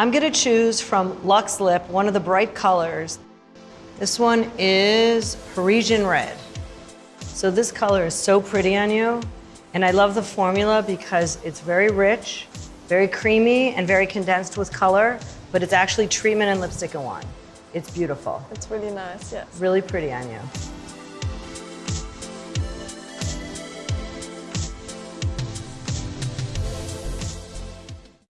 I'm gonna choose from Luxe Lip, one of the bright colors. This one is Parisian Red. So this color is so pretty on you. And I love the formula because it's very rich, very creamy, and very condensed with color, but it's actually treatment and lipstick in one. It's beautiful. It's really nice, yes. Really pretty on you.